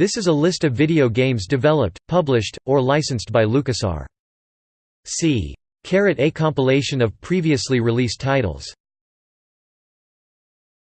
This is a list of video games developed, published, or licensed by LucasArts. C. A compilation of previously released titles